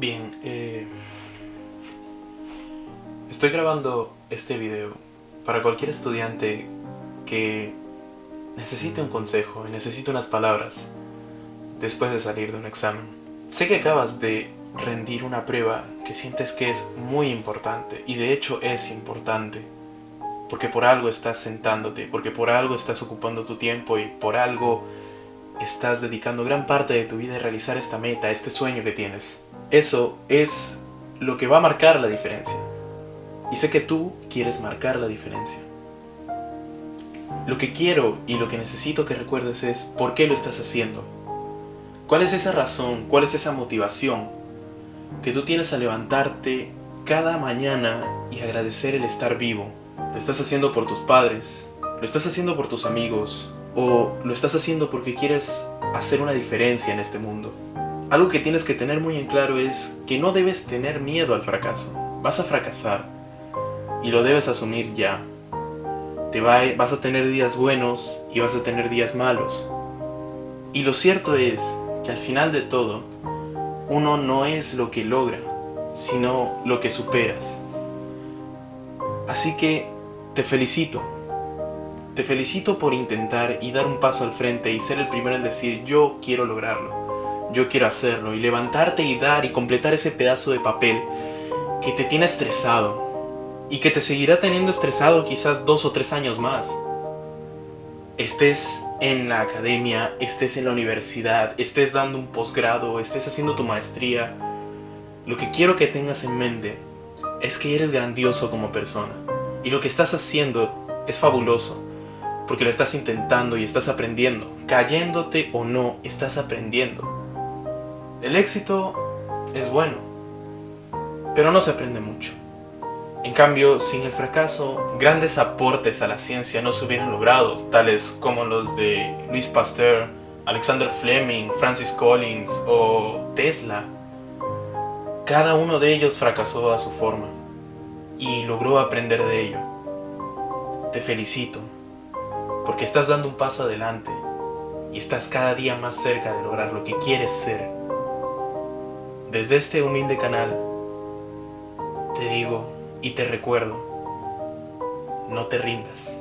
Bien, eh, estoy grabando este video para cualquier estudiante que necesite un consejo y necesite unas palabras después de salir de un examen. Sé que acabas de rendir una prueba que sientes que es muy importante y de hecho es importante porque por algo estás sentándote, porque por algo estás ocupando tu tiempo y por algo estás dedicando gran parte de tu vida a realizar esta meta, este sueño que tienes. Eso es lo que va a marcar la diferencia. Y sé que tú quieres marcar la diferencia. Lo que quiero y lo que necesito que recuerdes es por qué lo estás haciendo. ¿Cuál es esa razón? ¿Cuál es esa motivación que tú tienes a levantarte cada mañana y agradecer el estar vivo? Lo estás haciendo por tus padres, lo estás haciendo por tus amigos, o lo estás haciendo porque quieres hacer una diferencia en este mundo. Algo que tienes que tener muy en claro es que no debes tener miedo al fracaso. Vas a fracasar y lo debes asumir ya. Te va, vas a tener días buenos y vas a tener días malos. Y lo cierto es que al final de todo, uno no es lo que logra, sino lo que superas. Así que te felicito te felicito por intentar y dar un paso al frente y ser el primero en decir yo quiero lograrlo, yo quiero hacerlo y levantarte y dar y completar ese pedazo de papel que te tiene estresado y que te seguirá teniendo estresado quizás dos o tres años más. Estés en la academia, estés en la universidad, estés dando un posgrado, estés haciendo tu maestría, lo que quiero que tengas en mente es que eres grandioso como persona y lo que estás haciendo es fabuloso porque lo estás intentando y estás aprendiendo. Cayéndote o no, estás aprendiendo. El éxito es bueno, pero no se aprende mucho. En cambio, sin el fracaso, grandes aportes a la ciencia no se hubieran logrado, tales como los de Louis Pasteur, Alexander Fleming, Francis Collins o Tesla. Cada uno de ellos fracasó a su forma y logró aprender de ello. Te felicito porque estás dando un paso adelante y estás cada día más cerca de lograr lo que quieres ser. Desde este humilde canal, te digo y te recuerdo, no te rindas.